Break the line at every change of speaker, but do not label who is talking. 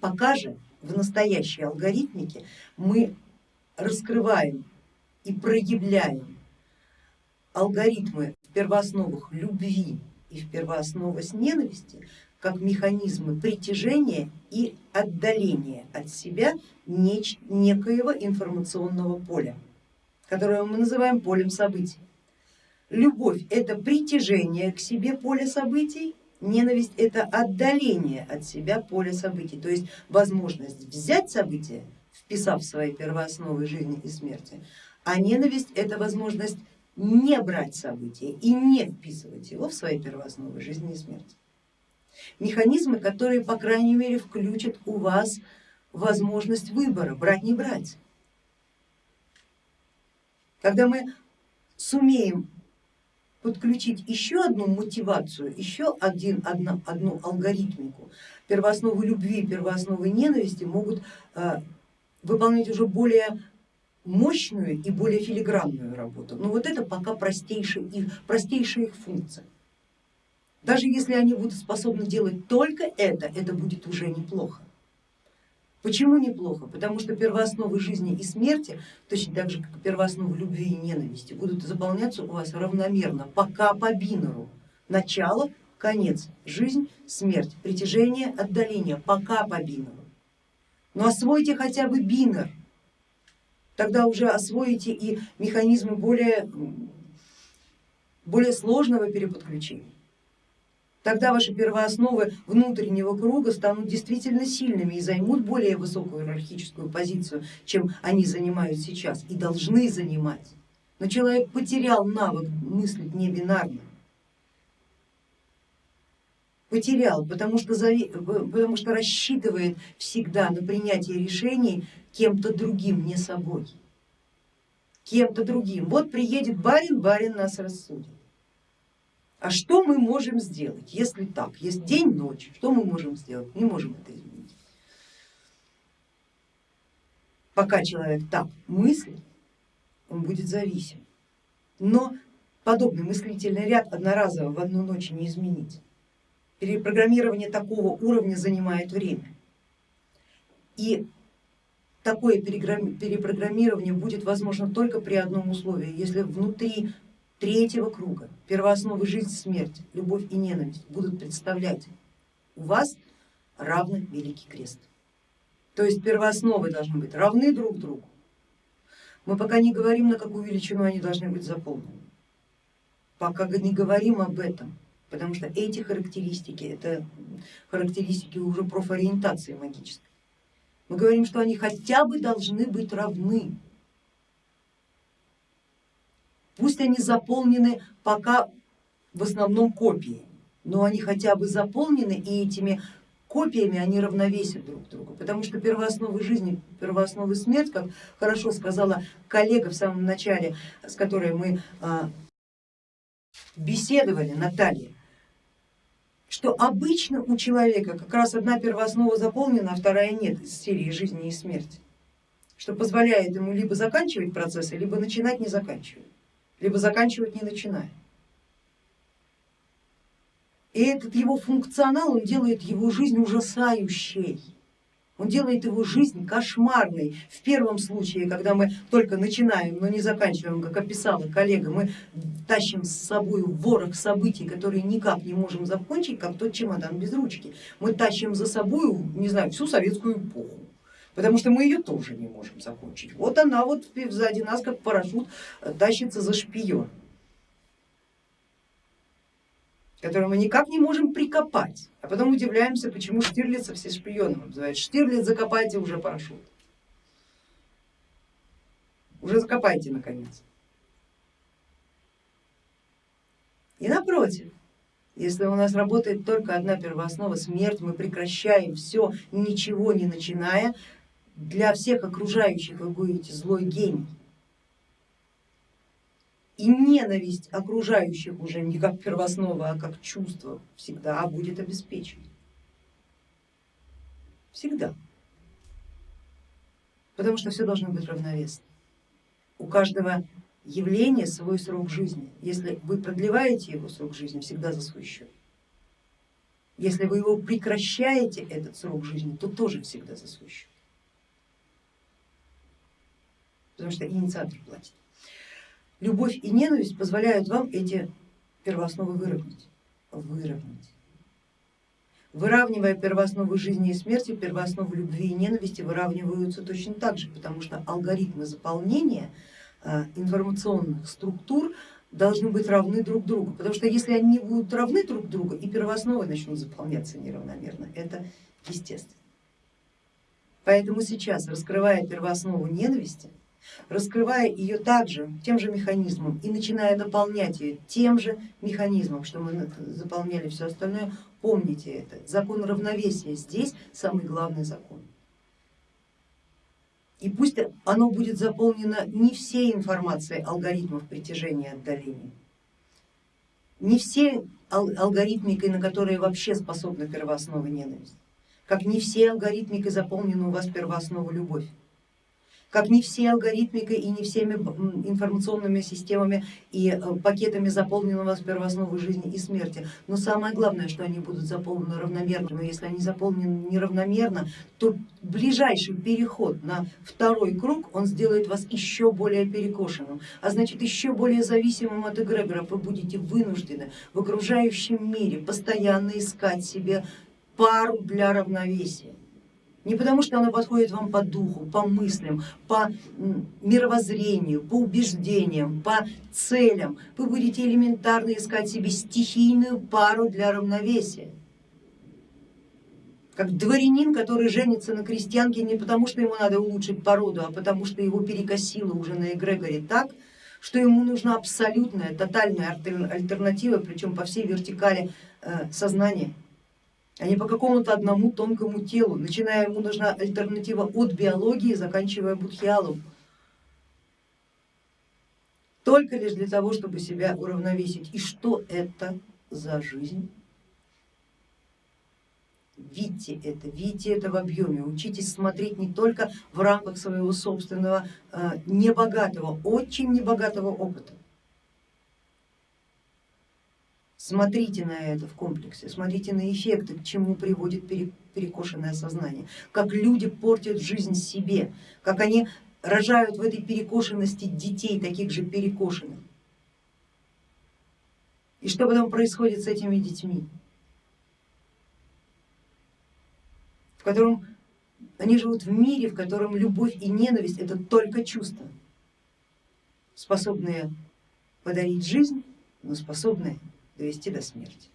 Пока же в настоящей алгоритмике мы раскрываем и проявляем алгоритмы в первоосновах любви и в первоосновах ненависти как механизмы притяжения и отдаления от себя некоего информационного поля, которое мы называем полем событий. Любовь это притяжение к себе поля событий, ненависть это отдаление от себя поля событий, то есть возможность взять события, вписав свои первоосновы жизни и смерти, а ненависть это возможность не брать события и не вписывать его в свои первоосновы жизни и смерти механизмы, которые, по крайней мере, включат у вас возможность выбора, брать, не брать. Когда мы сумеем подключить еще одну мотивацию, еще один, одну, одну алгоритмику, первоосновы любви, первоосновы ненависти могут э, выполнять уже более мощную и более филигранную работу. Но вот это пока простейшая их, простейшая их функция. Даже если они будут способны делать только это, это будет уже неплохо. Почему неплохо? Потому что первоосновы жизни и смерти, точно так же как первоосновы любви и ненависти, будут заполняться у вас равномерно, пока по бинеру. Начало, конец, жизнь, смерть, притяжение, отдаление, пока по бинеру. Но освойте хотя бы бинер, тогда уже освоите и механизмы более, более сложного переподключения тогда ваши первоосновы внутреннего круга станут действительно сильными и займут более высокую иерархическую позицию, чем они занимают сейчас и должны занимать. Но человек потерял навык мыслить не бинарно. Потерял, потому что, потому что рассчитывает всегда на принятие решений кем-то другим, не собой. Кем-то другим. Вот приедет барин, барин нас рассудит. А что мы можем сделать, если так, есть день, ночь, что мы можем сделать? Не можем это изменить. Пока человек так мыслит, он будет зависим. Но подобный мыслительный ряд одноразово в одну ночь не изменить. Перепрограммирование такого уровня занимает время. И такое перепрограммирование будет возможно только при одном условии, если внутри третьего круга, первоосновы жизнь, смерть, любовь и ненависть будут представлять у вас равно Великий Крест. То есть первоосновы должны быть равны друг другу. Мы пока не говорим, на какую величину они должны быть заполнены. Пока не говорим об этом, потому что эти характеристики, это характеристики уже профориентации магической. Мы говорим, что они хотя бы должны быть равны Пусть они заполнены пока в основном копии, но они хотя бы заполнены и этими копиями они равновесят друг друга, потому что первоосновы жизни, первоосновы смерть, как хорошо сказала коллега в самом начале, с которой мы а, беседовали, Наталья, что обычно у человека как раз одна первооснова заполнена, а вторая нет из серии жизни и смерти, что позволяет ему либо заканчивать процессы, либо начинать не заканчивать либо заканчивать не начиная. И этот его функционал, он делает его жизнь ужасающей. Он делает его жизнь кошмарной. В первом случае, когда мы только начинаем, но не заканчиваем, как описала коллега, мы тащим с собой ворох событий, которые никак не можем закончить, как тот чемодан без ручки. Мы тащим за собой, не знаю, всю советскую эпоху потому что мы ее тоже не можем закончить. Вот она вот сзади нас как парашют э, тащится за шпион, который мы никак не можем прикопать, а потом удивляемся, почему Штирлица все шпионом называют. Штирлиц, закопайте уже парашют, уже закопайте наконец. И напротив, если у нас работает только одна первооснова смерть, мы прекращаем все, ничего не начиная, для всех окружающих вы будете злой гений. И ненависть окружающих уже не как первооснова, а как чувство всегда будет обеспечена. Всегда. Потому что все должно быть равновесно. У каждого явления свой срок жизни. Если вы продлеваете его срок жизни, всегда за свой счет. Если вы его прекращаете, этот срок жизни, то тоже всегда за свой счет. Потому что инициатор платит. Любовь и ненависть позволяют вам эти первоосновы выровнять. выровнять. Выравнивая первоосновы жизни и смерти, первоосновы любви и ненависти выравниваются точно так же, потому что алгоритмы заполнения э, информационных структур должны быть равны друг другу, потому что если они будут равны друг другу и первоосновы начнут заполняться неравномерно, это естественно. Поэтому сейчас, раскрывая первооснову ненависти, раскрывая ее также тем же механизмом и начиная наполнять ее тем же механизмом, что мы заполняли все остальное, помните это, закон равновесия здесь самый главный закон. И пусть оно будет заполнено не всей информацией алгоритмов притяжения и отдаления, не всей алгоритмикой, на которые вообще способна первооснова ненависть, как не все алгоритмикой заполнена у вас первооснова любовь как не все алгоритмикой и не всеми информационными системами и э, пакетами заполнены у вас первоосновы жизни и смерти. Но самое главное, что они будут заполнены равномерно. Но если они заполнены неравномерно, то ближайший переход на второй круг, он сделает вас еще более перекошенным, а значит еще более зависимым от эгрегора. Вы будете вынуждены в окружающем мире постоянно искать себе пару для равновесия. Не потому, что она подходит вам по духу, по мыслям, по мировоззрению, по убеждениям, по целям. Вы будете элементарно искать себе стихийную пару для равновесия. Как дворянин, который женится на крестьянке не потому, что ему надо улучшить породу, а потому что его перекосило уже на эгрегоре так, что ему нужна абсолютная, тотальная альтернатива, причем по всей вертикали э, сознания а не по какому-то одному тонкому телу, начиная ему нужна альтернатива от биологии, заканчивая будхиалом. Только лишь для того, чтобы себя уравновесить. И что это за жизнь? Видите это, видите это в объеме, учитесь смотреть не только в рамках своего собственного э, небогатого, очень небогатого опыта, Смотрите на это в комплексе, смотрите на эффекты, к чему приводит перекошенное сознание, как люди портят жизнь себе, как они рожают в этой перекошенности детей, таких же перекошенных. И что потом происходит с этими детьми, в котором они живут в мире, в котором любовь и ненависть это только чувства, способные подарить жизнь, но способные довести до смерти.